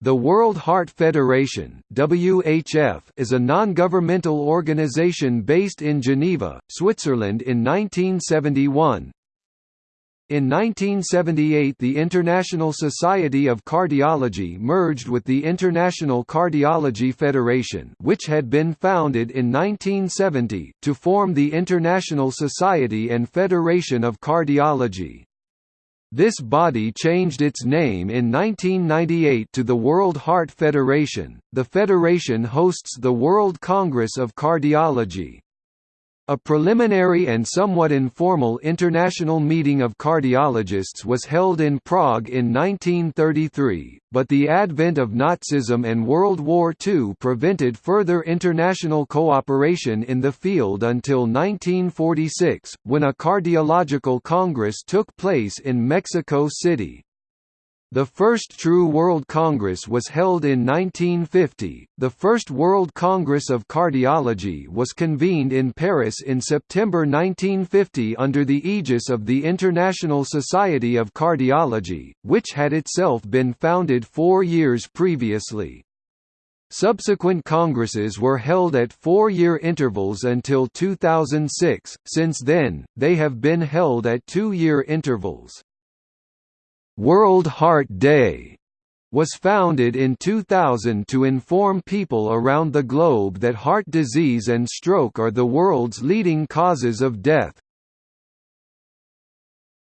The World Heart Federation (WHF) is a non-governmental organization based in Geneva, Switzerland in 1971. In 1978 the International Society of Cardiology merged with the International Cardiology Federation which had been founded in 1970, to form the International Society and Federation of Cardiology. This body changed its name in 1998 to the World Heart Federation. The federation hosts the World Congress of Cardiology. A preliminary and somewhat informal international meeting of cardiologists was held in Prague in 1933, but the advent of Nazism and World War II prevented further international cooperation in the field until 1946, when a cardiological congress took place in Mexico City. The first true World Congress was held in 1950. The first World Congress of Cardiology was convened in Paris in September 1950 under the aegis of the International Society of Cardiology, which had itself been founded four years previously. Subsequent congresses were held at four-year intervals until 2006, since then, they have been held at two-year intervals. World Heart Day was founded in 2000 to inform people around the globe that heart disease and stroke are the world's leading causes of death.